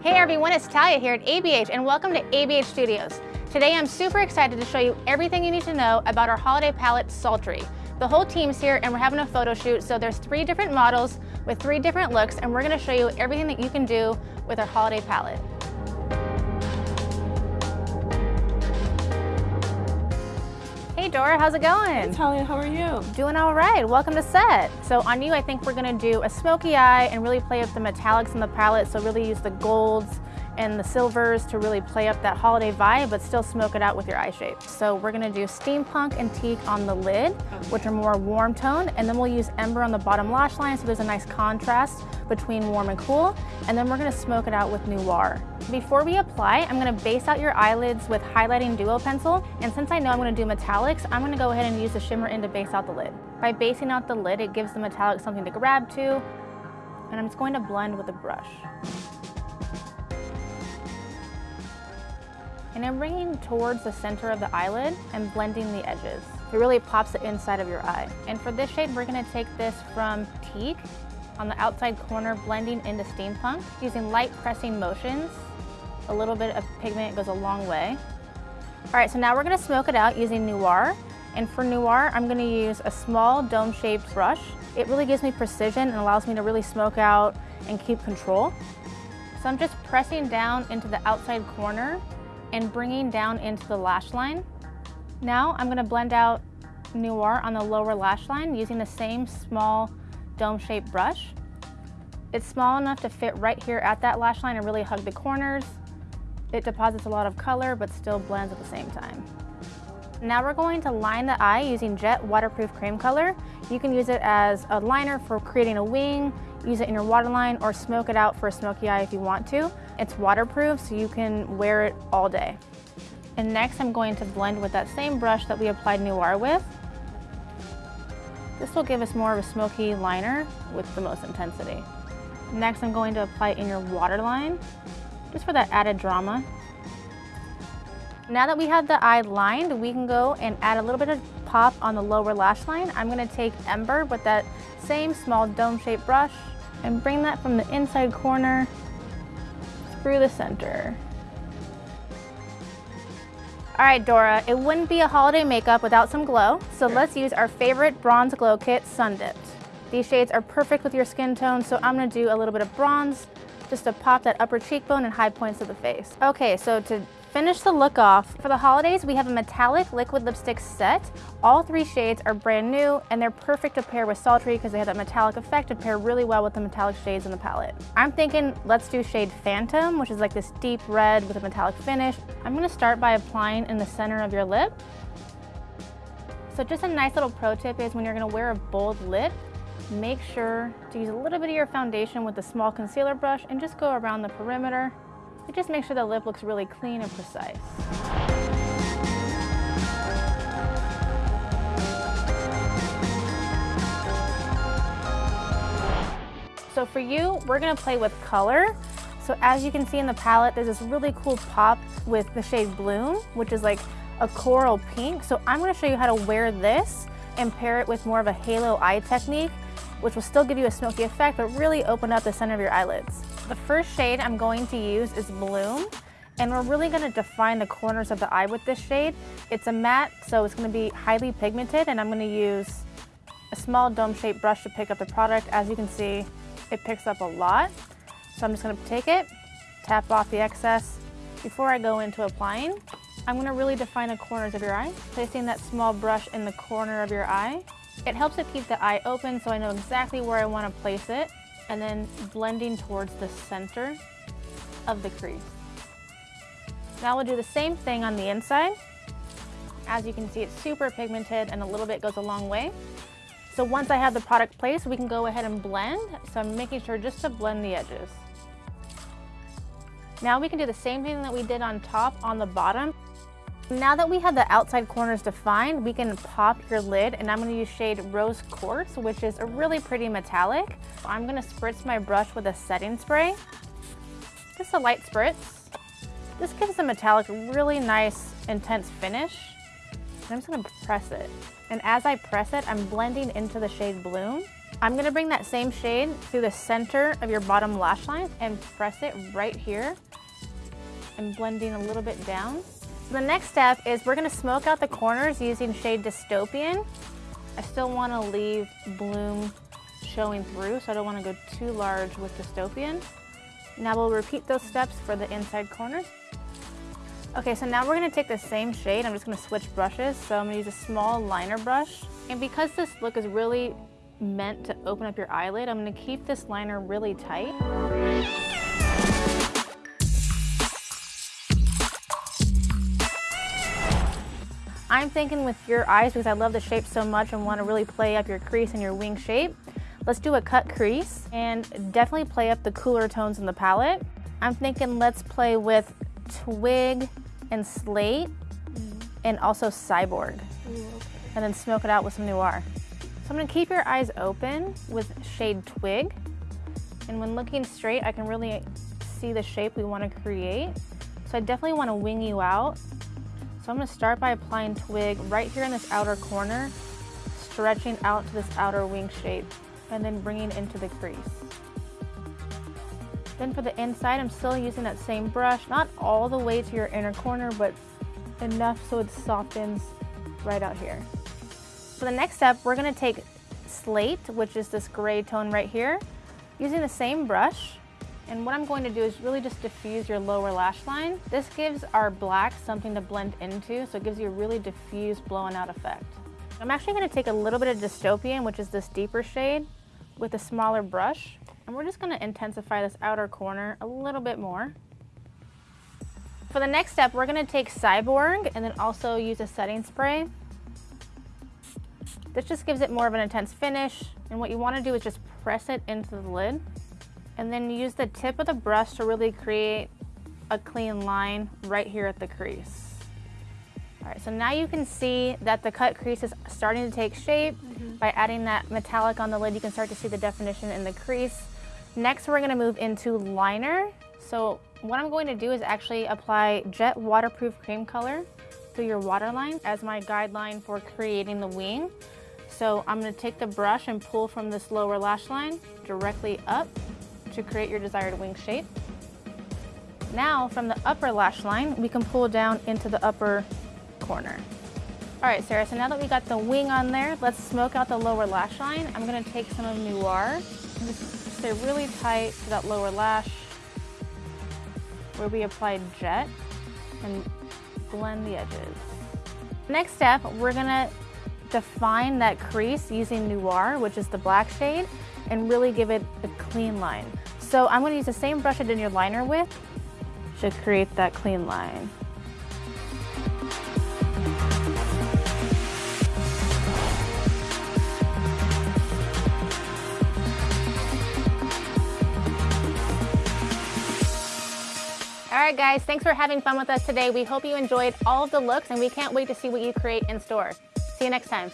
Hey everyone, it's Talia here at ABH and welcome to ABH Studios. Today I'm super excited to show you everything you need to know about our holiday palette, Sultry. The whole team's here and we're having a photo shoot, so there's three different models with three different looks and we're gonna show you everything that you can do with our holiday palette. Hey Dora, how's it going? Hey Talia, how are you? Doing all right, welcome to set. So on you, I think we're gonna do a smoky eye and really play up the metallics in the palette. So really use the golds and the silvers to really play up that holiday vibe, but still smoke it out with your eye shape. So we're gonna do steampunk and teak on the lid, okay. which are more warm tone, and then we'll use ember on the bottom lash line so there's a nice contrast between warm and cool, and then we're gonna smoke it out with noir. Before we apply, I'm gonna base out your eyelids with highlighting duo pencil, and since I know I'm gonna do metallics, I'm gonna go ahead and use the shimmer in to base out the lid. By basing out the lid, it gives the metallic something to grab to, and I'm just going to blend with a brush. And I'm bringing towards the center of the eyelid and blending the edges. It really pops the inside of your eye. And for this shade, we're gonna take this from Teak on the outside corner, blending into Steampunk, using light pressing motions. A little bit of pigment goes a long way. All right, so now we're gonna smoke it out using Noir. And for Noir, I'm gonna use a small dome-shaped brush. It really gives me precision and allows me to really smoke out and keep control. So I'm just pressing down into the outside corner and bringing down into the lash line. Now I'm gonna blend out Noir on the lower lash line using the same small dome-shaped brush. It's small enough to fit right here at that lash line and really hug the corners. It deposits a lot of color but still blends at the same time. Now we're going to line the eye using Jet Waterproof Cream Color. You can use it as a liner for creating a wing, use it in your waterline, or smoke it out for a smoky eye if you want to. It's waterproof, so you can wear it all day. And next I'm going to blend with that same brush that we applied Noir with. This will give us more of a smoky liner with the most intensity. Next I'm going to apply it in your waterline, just for that added drama. Now that we have the eye lined, we can go and add a little bit of pop on the lower lash line. I'm gonna take Ember with that same small dome-shaped brush and bring that from the inside corner through the center. All right, Dora, it wouldn't be a holiday makeup without some glow, so let's use our favorite Bronze Glow Kit, Sun Dipped. These shades are perfect with your skin tone, so I'm gonna do a little bit of bronze just to pop that upper cheekbone and high points of the face. Okay, so to finish the look off, for the holidays, we have a metallic liquid lipstick set. All three shades are brand new and they're perfect to pair with Sultry because they have that metallic effect to pair really well with the metallic shades in the palette. I'm thinking let's do shade Phantom, which is like this deep red with a metallic finish. I'm gonna start by applying in the center of your lip. So just a nice little pro tip is when you're gonna wear a bold lip, make sure to use a little bit of your foundation with a small concealer brush and just go around the perimeter it just makes sure the lip looks really clean and precise. So for you, we're gonna play with color. So as you can see in the palette, there's this really cool pop with the shade Bloom, which is like a coral pink. So I'm gonna show you how to wear this and pair it with more of a halo eye technique, which will still give you a smoky effect, but really open up the center of your eyelids. The first shade I'm going to use is Bloom. And we're really gonna define the corners of the eye with this shade. It's a matte, so it's gonna be highly pigmented, and I'm gonna use a small dome-shaped brush to pick up the product. As you can see, it picks up a lot. So I'm just gonna take it, tap off the excess. Before I go into applying, I'm gonna really define the corners of your eye, placing that small brush in the corner of your eye. It helps to keep the eye open so I know exactly where I wanna place it and then blending towards the center of the crease. Now we'll do the same thing on the inside. As you can see, it's super pigmented and a little bit goes a long way. So once I have the product placed, we can go ahead and blend. So I'm making sure just to blend the edges. Now we can do the same thing that we did on top on the bottom. Now that we have the outside corners defined, we can pop your lid and I'm gonna use shade Rose Quartz, which is a really pretty metallic. I'm gonna spritz my brush with a setting spray. Just a light spritz. This gives the metallic a really nice, intense finish. And I'm just gonna press it. And as I press it, I'm blending into the shade Bloom. I'm gonna bring that same shade through the center of your bottom lash line and press it right here and blending a little bit down. The next step is we're gonna smoke out the corners using shade Dystopian. I still wanna leave bloom showing through, so I don't wanna go too large with Dystopian. Now we'll repeat those steps for the inside corners. Okay, so now we're gonna take the same shade. I'm just gonna switch brushes. So I'm gonna use a small liner brush. And because this look is really meant to open up your eyelid, I'm gonna keep this liner really tight. I'm thinking with your eyes, because I love the shape so much and want to really play up your crease and your wing shape, let's do a cut crease and definitely play up the cooler tones in the palette. I'm thinking let's play with Twig and Slate and also Cyborg. Ooh, okay. And then smoke it out with some Noir. So I'm gonna keep your eyes open with shade Twig. And when looking straight, I can really see the shape we wanna create. So I definitely wanna wing you out so I'm gonna start by applying twig right here in this outer corner, stretching out to this outer wing shape, and then bringing into the crease. Then for the inside, I'm still using that same brush, not all the way to your inner corner, but enough so it softens right out here. For the next step, we're gonna take slate, which is this gray tone right here, using the same brush, and what I'm going to do is really just diffuse your lower lash line. This gives our black something to blend into, so it gives you a really diffused blown out effect. I'm actually gonna take a little bit of Dystopian, which is this deeper shade, with a smaller brush, and we're just gonna intensify this outer corner a little bit more. For the next step, we're gonna take Cyborg and then also use a setting spray. This just gives it more of an intense finish, and what you wanna do is just press it into the lid and then use the tip of the brush to really create a clean line right here at the crease. All right, so now you can see that the cut crease is starting to take shape. Mm -hmm. By adding that metallic on the lid, you can start to see the definition in the crease. Next, we're gonna move into liner. So what I'm going to do is actually apply Jet Waterproof Cream Color through your waterline as my guideline for creating the wing. So I'm gonna take the brush and pull from this lower lash line directly up to create your desired wing shape. Now from the upper lash line, we can pull down into the upper corner. All right, Sarah, so now that we got the wing on there, let's smoke out the lower lash line. I'm gonna take some of Noir and just stay really tight to that lower lash where we applied Jet and blend the edges. Next step, we're gonna define that crease using Noir, which is the black shade, and really give it a clean line. So I'm going to use the same brush I did your liner with to create that clean line. All right, guys, thanks for having fun with us today. We hope you enjoyed all of the looks and we can't wait to see what you create in store. See you next time.